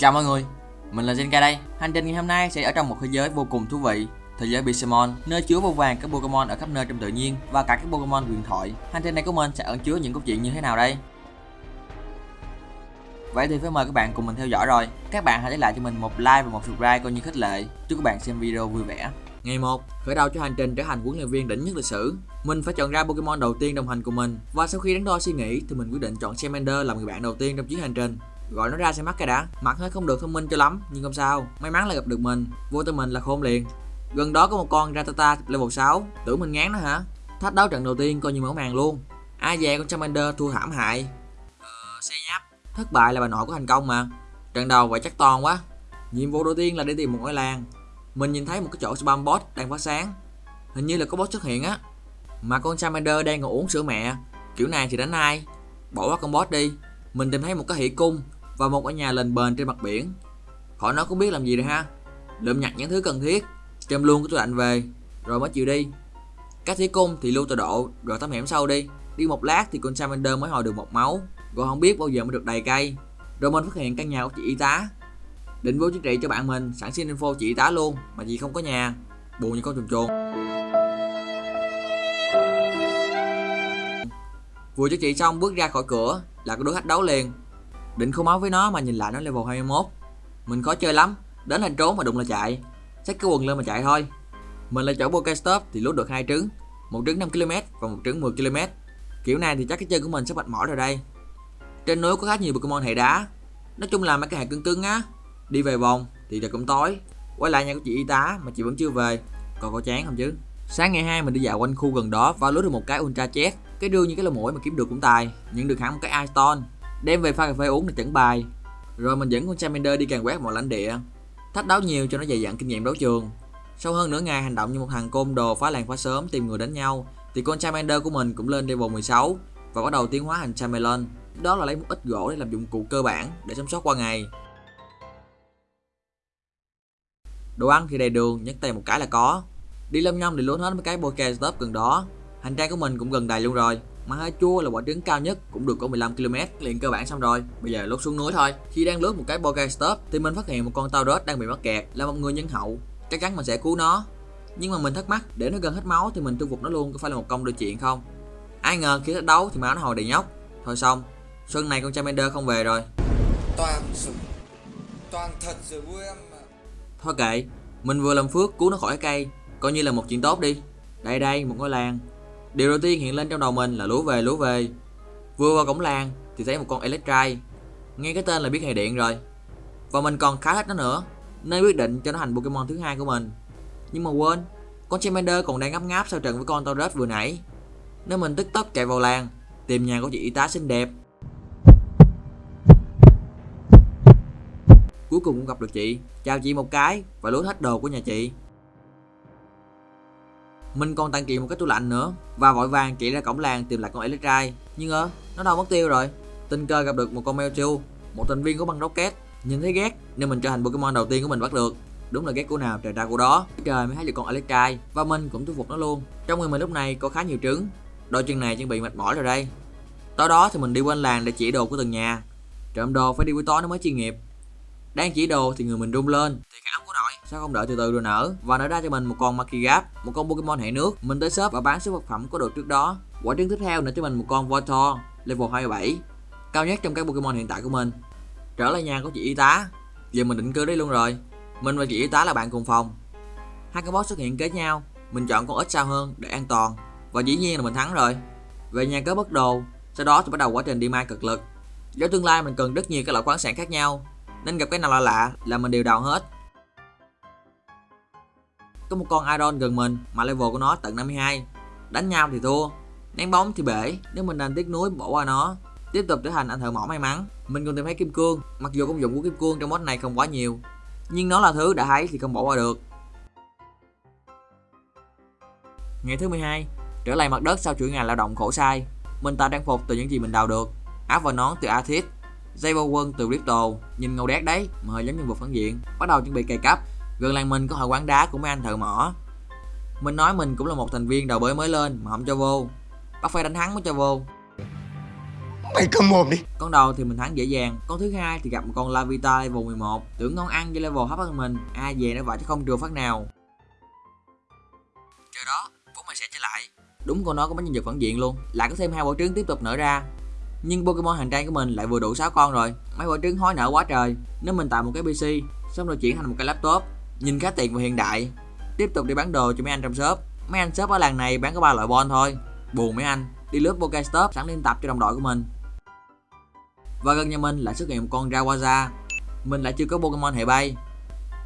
Chào mọi người, mình là Zenka đây. Hành trình ngày hôm nay sẽ ở trong một thế giới vô cùng thú vị, thế giới Pokemon, nơi chứa vô vàng các Pokemon ở khắp nơi trong tự nhiên và cả các Pokemon huyền thoại. Hành trình này của mình sẽ ẩn chứa những câu chuyện như thế nào đây? Vậy thì phải mời các bạn cùng mình theo dõi rồi. Các bạn hãy để lại cho mình một like và một subscribe coi như khích lệ. Chúc các bạn xem video vui vẻ. Ngày 1, khởi đầu cho hành trình trở thành huấn luyện viên đỉnh nhất lịch sử. Mình phải chọn ra Pokemon đầu tiên đồng hành cùng mình và sau khi đắn đo suy nghĩ thì mình quyết định chọn Charmander làm người bạn đầu tiên trong chuyến hành trình. Gọi nó ra xem mắt cái đã. Mặt hơi không được thông minh cho lắm nhưng không sao. May mắn là gặp được mình. Vô tư mình là khôn liền. Gần đó có một con Ratata level 6. Tưởng mình ngán nó hả? Thách đấu trận đầu tiên coi như mở màn luôn. Ai dè con Charmander thua thảm hại. Ờ, xe nháp. Thất bại là bà nội của thành công mà. Trận đầu vậy chắc toàn quá. Nhiệm vụ đầu tiên là đi tìm một ngôi làng mình nhìn thấy một cái chỗ spam bot đang phát sáng hình như là có boss xuất hiện á mà con Charmander đang ngồi uống sữa mẹ kiểu này thì đánh ai bỏ qua con boss đi mình tìm thấy một cái hỷ cung và một ở nhà lên bền trên mặt biển. Khỏi nó cũng biết làm gì rồi ha. Lượm nhặt những thứ cần thiết đem luôn cái tủ lạnh về, rồi mới chịu đi. Các thí cung thì lưu tọa độ, rồi tắm hẻm sau đi. Đi một lát thì con Salamander mới hồi được một máu rồi không biết bao giờ mới được đầy cây. Rồi mình phát hiện căn nhà của chị y tá. Định vô chính trị cho bạn mình, sẵn xin info chị y tá luôn, mà chị không có nhà. Buồn như con chuồn chuồn. Vừa cho chị xong bước ra khỏi cửa là có đối khách đấu liền định không máu với nó mà nhìn lại nó level 21 mình khó chơi lắm. Đến là trốn mà đụng là chạy. Xách cái quần lên mà chạy thôi. Mình lại chỗ Pokestop thì lút được hai trứng. Một trứng 5 km và một trứng 10 km kiểu này thì chắc cái chân của mình sắp mệt mỏi rồi đây. Trên núi có khá nhiều Pokemon hệ đá. Nói chung là mấy cái hệ cứng cứng á. Đi về vòng thì trời cũng tối. Quay lại nhà của chị y tá mà chị vẫn chưa về. Còn có chán không chứ? Sáng ngày 2 mình đi dạo quanh khu gần đó và lướt được một cái Ultra Jet Cái đương như cái lỗ mũi mà kiếm được cũng tài. Nhận được hẳn một cái Ice Đem về pha cà phê uống để chuẩn bài Rồi mình dẫn con Charmander đi càng quét mọi lãnh địa Thách đấu nhiều cho nó dày dặn kinh nghiệm đấu trường Sau hơn nửa ngày hành động như một thằng côn đồ phá làng phá sớm tìm người đánh nhau Thì con Charmander của mình cũng lên level 16 Và bắt đầu tiến hóa thành Charmelon Đó là lấy một ít gỗ để làm dụng cụ cơ bản để sống sót qua ngày Đồ ăn thì đầy đường, nhấc tay một cái là có. Đi lâm nhông thì lún hết mấy cái Pokestop gần đó. Hành trang của mình cũng gần đầy luôn rồi. Mà hơi chua là quả trứng cao nhất cũng được có 15 km liền cơ bản xong rồi. Bây giờ lốt xuống núi thôi. Khi đang lướt một cái Pokestop thì mình phát hiện một con Tauros đang bị mắc kẹt là một người nhân hậu. Chắc chắn mình sẽ cứu nó. Nhưng mà mình thắc mắc, để nó gần hết máu thì mình thu phục nó luôn có phải là một công đôi chuyện không? Ai ngờ khi thách đấu thì máu nó hồi đầy nhóc. Thôi xong, xuân này con Charmander không về rồi. Toàn sự Toàn thật rồi vui em Thôi kệ, mình vừa làm phước cứu nó khỏi cây, coi như là một chuyện tốt đi. Đây đây, một ngôi làng. Điều đầu tiên hiện lên trong đầu mình là lúa về lúa về. Vừa vào cổng làng thì thấy một con Electrike. Nghe cái tên là biết hệ điện rồi. Và mình còn khá thích nó nữa, nên quyết định cho nó thành Pokemon thứ hai của mình. Nhưng mà quên, con Charmander còn đang ngáp ngáp sau trận với con Tauros vừa nãy. Nên mình tức tốc chạy vào làng, tìm nhà của chị y tá xinh đẹp cuối cùng cũng gặp được chị chào chị một cái và lúa hết đồ của nhà chị mình còn tặng chị một cái tủ lạnh nữa. Và vội vàng chạy ra cổng làng tìm lại con Electrike nhưng ơ, nó đâu mất tiêu rồi. Tình cờ gặp được một con Mewtwo một thành viên của băng rocket. Nhìn thấy ghét, nên mình trở thành Pokemon đầu tiên của mình bắt được. Đúng là ghét của nào trời ra của đó. Trời mới thấy được con Electrike và mình cũng thu phục nó luôn. Trong người mình lúc này có khá nhiều trứng. Đôi chân này chuẩn bị mệt mỏi rồi đây. Tối đó thì mình đi quanh làng để chỉ đồ của từng nhà. Trộm đồ phải đi buổi tối nó mới chuyên nghiệp. Đang chỉ đồ thì người mình rung lên. thì sao không đợi từ từ rồi nở? Và nở ra cho mình một con Makigap một con Pokemon hệ nước, mình tới shop và bán số vật phẩm có được trước đó. Quả trứng tiếp theo nở cho mình một con Voltor, level 27 cao nhất trong các Pokemon hiện tại của mình. Trở lại nhà của chị y tá. Giờ mình định cư đấy luôn rồi. Mình và chị y tá là bạn cùng phòng. Hai con boss xuất hiện kế nhau. Mình chọn con ít sao hơn để an toàn. Và dĩ nhiên là mình thắng rồi. Về nhà có bất đồ. Sau đó thì bắt đầu quá trình đi mai cực lực. Do tương lai mình cần rất nhiều các loại khoáng sản khác nhau. Nên gặp cái nào lạ lạ là mình đều đào hết có một con Iron gần mình mà level của nó tận 52 đánh nhau thì thua, ném bóng thì bể, nếu mình đang tiếc nuối bỏ qua nó. Tiếp tục trở thành anh thợ mỏ may mắn. Mình còn tìm thấy kim cương, mặc dù công dụng của kim cương trong mod này không quá nhiều, nhưng nó là thứ đã thấy thì không bỏ qua được. Ngày thứ 12 trở lại mặt đất sau chuỗi ngày lao động khổ sai. Mình tạo trang phục từ những gì mình đào được. Áo và nón từ Athis dây bao quân từ Crypto nhìn ngầu đét đấy, mà hơi giống nhân vật phản diện. Bắt đầu chuẩn bị cày cấp gần làng mình có hội quán đá của mấy anh thợ mỏ. Mình nói mình cũng là một thành viên đầu bơi mới lên mà không cho vô. Bắt phải đánh thắng mới cho vô. Mày cầm mồm đi. Con đầu thì mình thắng dễ dàng Con thứ hai thì gặp một con Lavita level 11 Tưởng ngon ăn với level thấp hơn mình Ai về nó vậy chứ không trừ phát nào. Chờ đó, bố mày sẽ trở lại. Đúng con nó có mấy nhân vật phản diện luôn Lại có thêm hai bộ trứng tiếp tục nở ra. Nhưng Pokemon hành trang của mình lại vừa đủ 6 con rồi Mấy bộ trứng hối nở quá trời. Nếu mình tạo một cái PC Xong rồi chuyển thành một cái laptop Nhìn khá tiện và hiện đại. Tiếp tục đi bán đồ cho mấy anh trong shop. Mấy anh shop ở làng này bán có ba loại bon thôi. Buồn mấy anh Đi lướt Pokestop sẵn liên tập cho đồng đội của mình. Và gần nhà mình lại xuất hiện một con Rawaza. Mình lại chưa có Pokemon hệ bay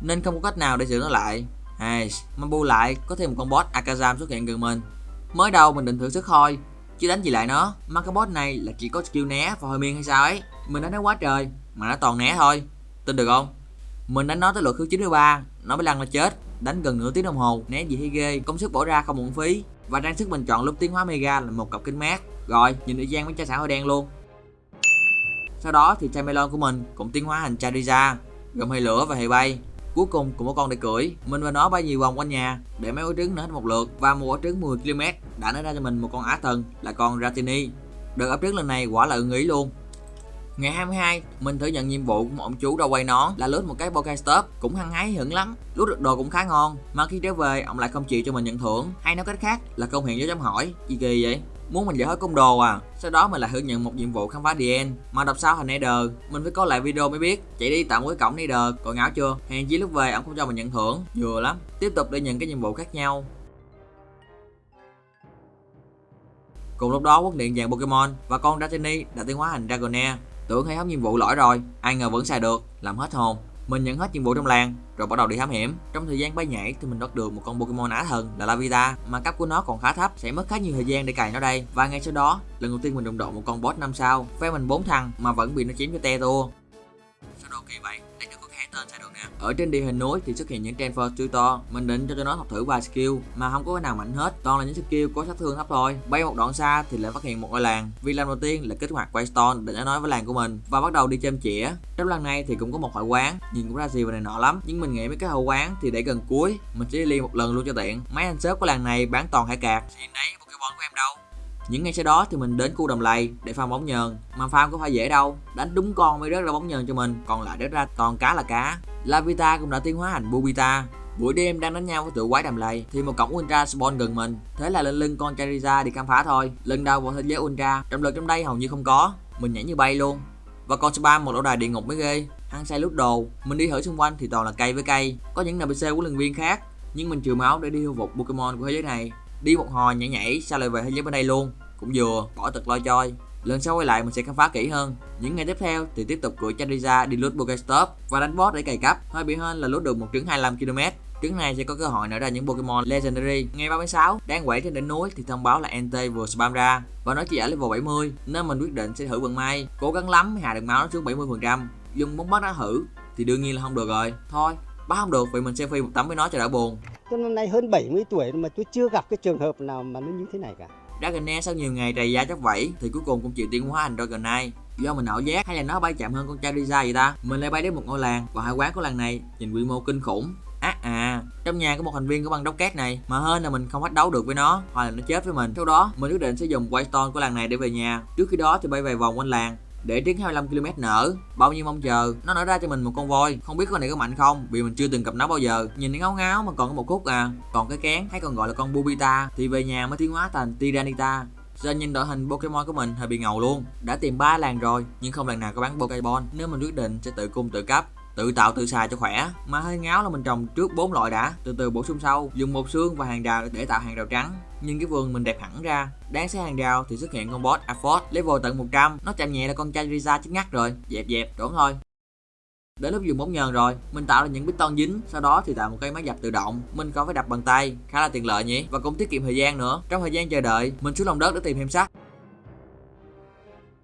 Nên không có cách nào để sửa nó lại. Ai, mà bù lại có thêm một con boss Akazam xuất hiện gần mình. Mới đầu mình định thử sức thôi Chứ đánh gì lại nó. Mà cái boss này là chỉ có skill né và hơi miên hay sao ấy. Mình đánh nó quá trời Mà nó toàn né thôi. Tin được không? Mình đánh nó tới lượt thứ 93 Nó mới lăn là chết. Đánh gần nửa tiếng đồng hồ. Né gì hay ghê Công sức bỏ ra không uổng phí. Và trang sức mình chọn lúc tiến hóa mega là một cặp kính mát. Rồi, nhìn thời gian với cha xã hơi đen luôn. Sau đó thì Chamelon của mình cũng tiến hóa thành Charizard. Gồm hệ lửa và hệ bay. Cuối cùng cũng có con để cưỡi. Mình và nó bay nhiều vòng quanh nhà Để mấy quả trứng nở hết một lượt Và một quả trứng 10 km đã nở ra cho mình một con á thần là con Ratini. Đợt ấp trứng lần này quả là ưng ý luôn. Ngày 22, mình thử nhận nhiệm vụ của một ông chú đâu quay nón là lướt một cái Pokestop cũng hăng hái hưởng lắm. Lướt được đồ cũng khá ngon, mà khi trở về ông lại không chịu cho mình nhận thưởng, hay nói cách khác là công hiện dấu chấm hỏi. Gì kỳ vậy? Muốn mình giải hết công đồ à? Sau đó mình lại thử nhận một nhiệm vụ khám phá DN mà đọc sao thành Nether, mình phải có lại video mới biết. Chạy đi tạo một cái cổng Nether, còn ngáo chưa? Hèn chí lúc về ông không cho mình nhận thưởng, vừa lắm. Tiếp tục để nhận cái nhiệm vụ khác nhau. Cùng lúc đó quốc điện vàng Pokemon và con Dratini đã tiến hóa thành Dragonair Tưởng hay hóc nhiệm vụ lỗi rồi, ai ngờ vẫn xài được, làm hết hồn. Mình nhận hết nhiệm vụ trong làng, rồi bắt đầu đi thám hiểm. Trong thời gian bay nhảy thì mình bắt được một con Pokemon á thần là Lavita, mà cấp của nó còn khá thấp, sẽ mất khá nhiều thời gian để cài nó đây. Và ngay sau đó, lần đầu tiên mình đụng độ một con boss 5 sao, phe mình 4 thằng mà vẫn bị nó chém cho te tua. Sao đồ kỳ vậy? Đây được có tên xài được nè. Ở trên địa hình núi thì xuất hiện những transfer tutor, mình định cho cho nó học thử vài skill mà không có cái nào mạnh hết, toàn là những skill có sát thương thấp thôi. Bay một đoạn xa thì lại phát hiện một ngôi làng. Vì lần đầu tiên là kích hoạt Waystone để nó nói với làng của mình và bắt đầu đi chêm chĩa. Trong lần này thì cũng có một hội quán, nhìn cũng ra gì và này nọ lắm, nhưng mình nghĩ mấy cái hội quán thì để gần cuối, mình sẽ đi liên một lần luôn cho tiện. Mấy anh shop của làng này bán toàn hải cạc. Thì đấy, Pokemon của em đâu? Những ngày sau đó thì mình đến khu đầm lầy để farm bóng nhờn. Mà farm có phải dễ đâu, Đánh đúng con mới rớt ra bóng nhờn cho mình, Còn lại rớt ra toàn cá là cá. Lavita cũng đã tiến hóa thành Bubita. Buổi đêm đang đánh nhau với tụi quái đầm lầy, thì một cổng Ultra spawn gần mình. Thế là lên lưng con Charizard đi khám phá thôi. Lần đầu vào thế giới Ultra, Trọng lực trong đây hầu như không có. Mình nhảy như bay luôn. Và con spam một lỗ đài địa ngục mới ghê. Hăng say lút đồ. Mình đi thử xung quanh thì toàn là cây với cây. Có những NPC của lần viên khác, Nhưng mình trừ máu để đi thu phục Pokemon của thế giới này. Đi một hồi nhảy nhảy, sao lại về thế giới bên đây luôn? Cũng vừa, bỏ tật lo choi lần sau quay lại mình sẽ khám phá kỹ hơn. Những ngày tiếp theo thì tiếp tục cưỡi Charizard đi lút Pokestop và đánh boss để cày cấp hơi bị hơn là lút được một trứng 25 km trứng này sẽ có cơ hội nở ra những Pokemon Legendary. Ngày 36 đang quẩy trên đỉnh núi thì thông báo là NT vừa spam ra và nó chỉ ở level 70 nên mình quyết định sẽ thử vận may. Cố gắng lắm hạ được máu nó xuống 70%. dùng bóng bắt nó thử thì đương nhiên là không được rồi. Thôi bắt không được vì mình selfie một tấm với nó cho đỡ buồn tôi năm nay hơn 70 tuổi mà tôi chưa gặp cái trường hợp nào mà nó như thế này cả Dragonair sau nhiều ngày trầy da chóc vẫy thì cuối cùng cũng chịu tiến hóa thành dragonair Do mình ảo giác hay là nó bay chậm hơn con Charizard vậy ta? Mình lại bay đến một ngôi làng và hải quán của làng này nhìn quy mô kinh khủng. À à, trong nhà có một thành viên của băng đốc két này mà hơn là mình không bắt đấu được với nó hoặc là nó chết với mình. Sau đó mình quyết định sẽ dùng Whitestone của làng này để về nhà. Trước khi đó thì bay vài vòng quanh làng để tiến 25 km nở, bao nhiêu mong chờ? Nó nở ra cho mình một con voi. Không biết con này có mạnh không, vì mình chưa từng gặp nó bao giờ. Nhìn nó ngáo ngáo mà còn có một khúc à. Còn cái kén hay còn gọi là con Bubita, thì về nhà mới tiến hóa thành tiranita do nhìn đội hình Pokemon của mình hơi bị ngầu luôn. Đã tìm ba làng rồi, Nhưng không làng nào có bán Pokemon Nếu mình quyết định sẽ tự cung tự cấp tự tạo tự xài cho khỏe. Mà hơi ngáo là mình trồng trước bốn loại đã. Từ từ bổ sung sau. Dùng một xương và hàng đào để tạo hàng đào trắng. Nhưng cái vườn mình đẹp hẳn ra. Đáng sẽ hàng đào thì xuất hiện con boss Afford level tận 100 nó chạm nhẹ là con Charizard chết ngắt rồi. Dẹp dẹp trốn thôi. Đến lúc dùng bóng nhờn rồi, mình tạo ra những bít piston dính, sau đó thì tạo một cây máy dập tự động. Mình còn phải đập bằng tay, khá là tiện lợi nhỉ, và cũng tiết kiệm thời gian nữa. Trong thời gian chờ đợi, mình xuống lòng đất để tìm thêm sắt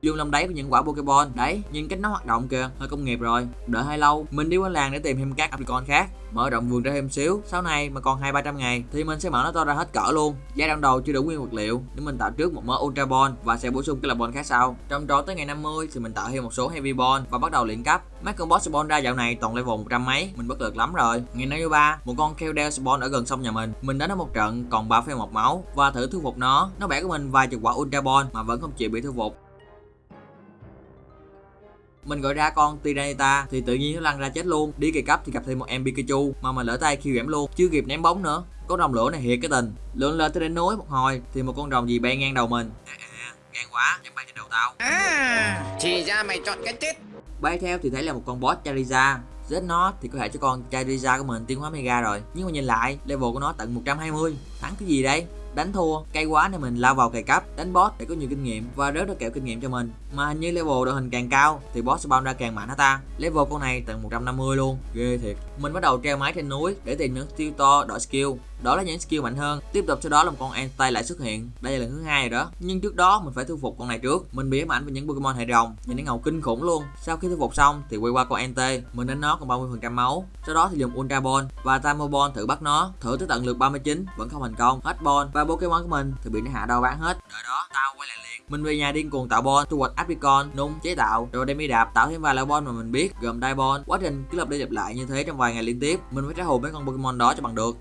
dùng lòng đáy của những quả pokeball đấy nhìn cách nó hoạt động kìa hơi công nghiệp rồi. Đợi hơi lâu mình đi qua làng để tìm thêm các Apricon khác. Mở rộng vườn ra thêm xíu. Sau này mà còn hai ba trăm ngày thì mình sẽ mở nó to ra hết cỡ luôn. Giai đoạn đầu chưa đủ nguyên vật liệu. Nếu mình tạo trước một mớ Ultra Ball và sẽ bổ sung cái là ball khác sau. Trong trò tới ngày 50 thì mình tạo thêm một số Heavy Ball và bắt đầu luyện cấp. Mấy con boss spawn ra dạo này toàn level 100 mấy. Mình bất lực lắm rồi. Ngày 53 một con Keldeo spawn ở gần sông nhà mình. Mình đánh nó một trận còn 3,1 máu. Và thử thu phục nó. Nó bẻ của mình vài chục quả Ultra Ball mà vẫn không chịu bị thu phục mình gọi ra con Tyranitar thì tự nhiên nó lăn ra chết luôn. Đi kỳ cấp thì gặp thêm một em Pikachu mà mình lỡ tay khiêu giảm luôn chưa kịp ném bóng nữa. Con rồng lửa này thiệt cái tình. Lượn lên tới đỉnh núi một hồi thì một con rồng gì bay ngang đầu mình. À, à, gan quá dám bay trên đầu tao. À, thì ra mày chọn cái chết. bay theo thì thấy là một con boss Charizard. Giết nó thì có thể cho con Charizard của mình tiến hóa Mega rồi. Nhưng mà nhìn lại level của nó tận 120 thắng cái gì đây đánh thua, cay quá nên mình lao vào cày cấp đánh boss để có nhiều kinh nghiệm và rớt được kẹo kinh nghiệm cho mình. Mà hình như level đội hình càng cao thì boss spawn ra càng mạnh hả ta? Level con này tận 150 luôn, ghê thiệt. Mình bắt đầu treo máy trên núi để tìm những tiêu to đổi skill. Đó là những skill mạnh hơn. Tiếp tục sau đó là một con Entei lại xuất hiện. Đây là lần thứ hai rồi đó. Nhưng trước đó mình phải thu phục con này trước. Mình bị ám ảnh với những Pokemon hệ rồng, nhìn nó ngầu kinh khủng luôn. Sau khi thu phục xong thì quay qua con Entei mình đánh nó còn 30 phần trăm máu. Sau đó thì dùng Ultra Ball và Time Ball thử bắt nó. Thử tới tận lượt 39 vẫn không thành công. Hết ball và Pokemon của mình thì bị nó hạ đau bán hết. Đợi đó tao quay lại liền. Mình về nhà điên cuồng tạo bon, thu hoạch Apricon nung chế tạo. Rồi đem đi đạp tạo thêm vài loại bon mà mình biết gồm Diamond. Quá trình cứ lặp đi lặp lại như thế trong vài ngày liên tiếp. Mình phải trả hồn mấy con Pokemon đó cho bằng được.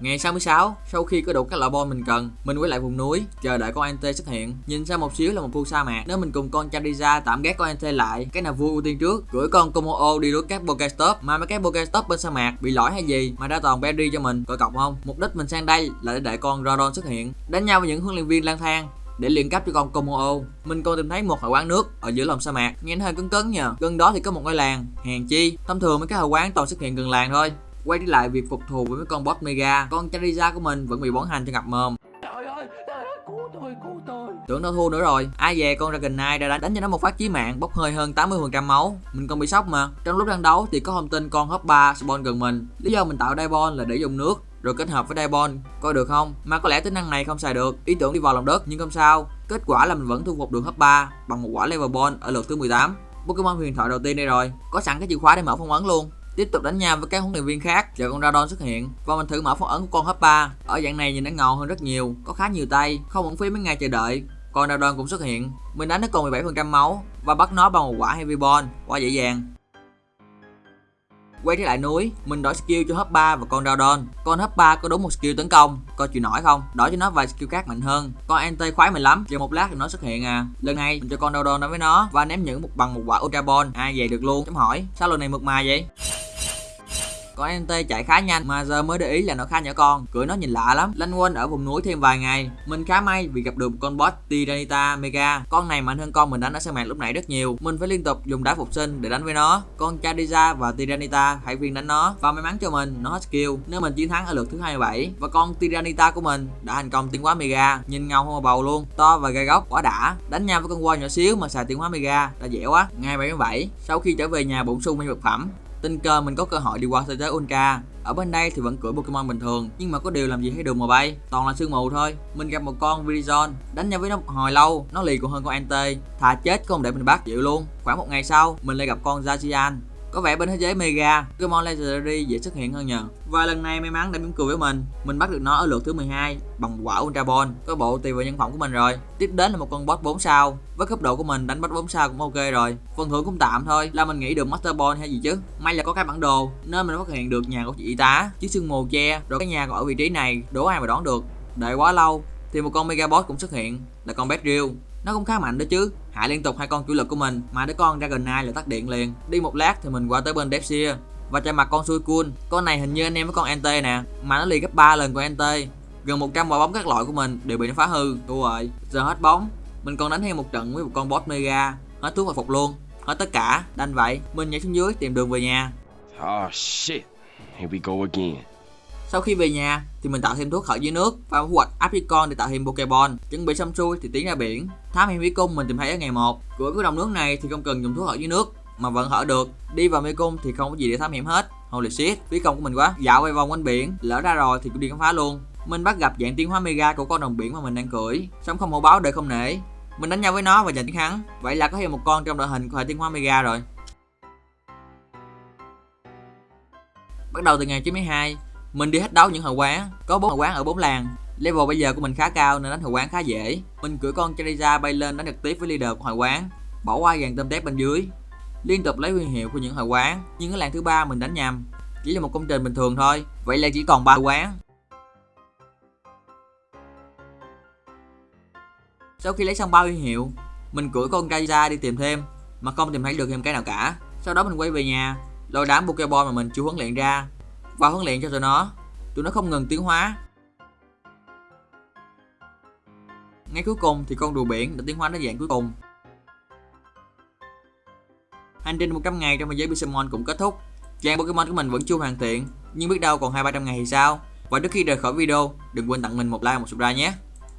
Ngày 66, sau khi có đủ các loại bom mình cần, mình quay lại vùng núi, chờ đợi con Ante xuất hiện. Nhìn xa một xíu là một khu sa mạc. Nếu mình cùng con Chariza tạm ghét con Ante lại, cái nào vui ưu tiên trước, gửi con Komo đi đuổi các Pokestop. Mà mấy cái Pokestop bên sa mạc bị lỗi hay gì mà ra toàn berry cho mình, coi cọc không? Mục đích mình sang đây là để đợi con Rodon xuất hiện, đánh nhau với những huấn luyện viên lang thang để luyện cấp cho con Komo. Mình còn tìm thấy một hội quán nước ở giữa lòng sa mạc, nghe hơi cứng cứng nhờ. Gần đó thì có một ngôi làng, hèn chi. Thông thường mấy cái hội quán toàn xuất hiện gần làng thôi. Quay trở lại việc phục thù với mấy con boss Mega, con Charizard của mình vẫn bị bón hành cho ngập mồm. Trời ơi, trời ơi, cứu tôi, cứu tôi Tưởng nó thua nữa rồi, ai về con Dragonite đã đánh, đánh cho nó một phát chí mạng, bốc hơi hơn 80% máu. Mình còn bị sốc mà. Trong lúc đang đấu thì có thông tin con Hop 3 spawn gần mình. Lý do mình tạo Diamond là để dùng nước rồi kết hợp với Diamond, coi được không? Mà có lẽ tính năng này không xài được, ý tưởng đi vào lòng đất nhưng không sao. Kết quả là mình vẫn thu phục được Hop 3 bằng một quả level ball ở lượt thứ 18. Pokemon huyền thoại đầu tiên đây rồi, có sẵn cái chìa khóa để mở phong ấn luôn tiếp tục đánh nhau với các huấn luyện viên khác chờ con Radon xuất hiện và mình thử mở phong ấn của con hấp 3. ở dạng này nhìn nó ngầu hơn rất nhiều có khá nhiều tay không uổng phí mấy ngày chờ đợi con Radon cũng xuất hiện mình đánh nó còn 17% máu và bắt nó bằng một quả Heavy Ball quá dễ dàng Quay trở lại núi, mình đổi skill cho hấp 3 và con Radon. Con hấp 3 có đúng một skill tấn công, coi chịu nổi không? Đổi cho nó vài skill khác mạnh hơn. Con Ante khoái mình lắm, chờ một lát thì nó xuất hiện à. Lần này mình cho con Radon đối với nó và ném những một bằng một quả Ultra Ball. À, Ai về được luôn? Chấm hỏi. Sao lần này mượt mà vậy? Con NT chạy khá nhanh, mà giờ mới để ý là nó khá nhỏ con. Cưỡi nó nhìn lạ lắm. Lanh quanh ở vùng núi thêm vài ngày. Mình khá may vì gặp được một con boss Tyranitar Mega. Con này mạnh hơn con mình đánh ở sa mạc lúc nãy rất nhiều. Mình phải liên tục dùng đá phục sinh để đánh với nó. Con Charizard và Tyranitar, hãy viên đánh nó Và may mắn cho mình, nó hết skill. Nếu mình chiến thắng ở lượt thứ 27 Và con Tyranitar của mình đã thành công tiến hóa Mega. Nhìn ngầu hơn bầu luôn, To và gai góc, quá đã. Đánh nhau với con voi nhỏ xíu mà xài tiến hóa Mega, đã dễ quá. Ngày 77 Sau khi trở về nhà bổ sung mấy vật phẩm tình cờ mình có cơ hội đi qua thế giới Ultra ở bên đây thì vẫn cưỡi Pokemon bình thường nhưng mà có điều làm gì thấy đường mà bay. Toàn là sương mù thôi. Mình gặp một con Virizon, đánh nhau với nó một hồi lâu. Nó lì còn hơn con Ante. Thà chết không để mình bắt chịu luôn. Khoảng một ngày sau mình lại gặp con Zacian có vẻ bên thế giới Mega, Pokemon Legendary dễ xuất hiện hơn nhờ. Và lần này may mắn đã mỉm cười với mình, mình bắt được nó ở lượt thứ 12 bằng quả Ultra Ball. Có bộ tùy vào nhân phẩm của mình rồi. Tiếp đến là một con boss 4 sao. Với cấp độ của mình đánh boss 4 sao cũng ok rồi. Phần thưởng cũng tạm thôi, là mình nghĩ được Master Ball hay gì chứ. May là có cái bản đồ nên mình phát hiện được nhà của chị y tá, chiếc sương mù che, rồi cái nhà còn ở vị trí này, đố ai mà đoán được. Đợi quá lâu thì một con Mega Boss cũng xuất hiện, là con Beedrill nó cũng khá mạnh đó chứ. Hại liên tục hai con chủ lực của mình mà đứa con Dragonite là tắt điện liền. Đi một lát thì mình qua tới bên Depsia và chạm mặt con Suicune con này hình như anh em với con NT nè mà nó liền gấp 3 lần của NT gần 100 quả bóng các loại của mình đều bị nó phá hư. Đúng rồi giờ hết bóng. Mình còn đánh thêm một trận với một con boss mega. Hết thuốc hồi phục luôn. Hết tất cả. Đành vậy. Mình nhảy xuống dưới tìm đường về nhà. Oh shit, here we go again sau khi về nhà thì mình tạo thêm thuốc khởi dưới nước và thu hoạch apricot để tạo thêm pokeball chuẩn bị xong xuôi thì tiến ra biển. Thám hiểm bí cung mình tìm thấy ở ngày 1 cửa của đồng nước này thì không cần dùng thuốc khởi dưới nước, mà vẫn hở được. Đi vào mê cung thì không có gì để thám hiểm hết. Holy shit, phí công của mình quá. Dạo quay vòng quanh biển, lỡ ra rồi thì cũng đi khám phá luôn. Mình bắt gặp dạng tiến hóa mega của con đồng biển mà mình đang cưỡi. Sống không hổ báo đời không nể. Mình đánh nhau với nó và giành chiến thắng. Vậy là có thêm một con trong đội hình của hệ tiến hóa mega rồi. Bắt đầu từ ngày 92 mình đi hết đấu những hội quán có bốn hội quán ở bốn làng. Level bây giờ của mình khá cao nên đánh hội quán khá dễ. Mình cưỡi con Charizard bay lên đánh trực tiếp với leader của hội quán bỏ qua dàn tôm tép bên dưới. Liên tục lấy huy hiệu của những hội quán nhưng cái làng thứ ba mình đánh nhầm. Chỉ là một công trình bình thường thôi vậy là chỉ còn ba quán. Sau khi lấy xong ba huy hiệu mình cưỡi con Charizard đi tìm thêm mà không tìm thấy được thêm cái nào cả. Sau đó mình quay về nhà, lôi đám Pokeball mà mình chưa huấn luyện ra và huấn luyện cho tụi nó. Tụi nó không ngừng tiến hóa. Ngay cuối cùng thì con rùa biển đã tiến hóa đến dạng cuối cùng. Hành trình 100 ngày trong thế giới Pixelmon cũng kết thúc. Trang Pokemon của mình vẫn chưa hoàn thiện, nhưng biết đâu còn 2-300 ngày thì sao? Và trước khi rời khỏi video, đừng quên tặng mình một like một subscribe nhé.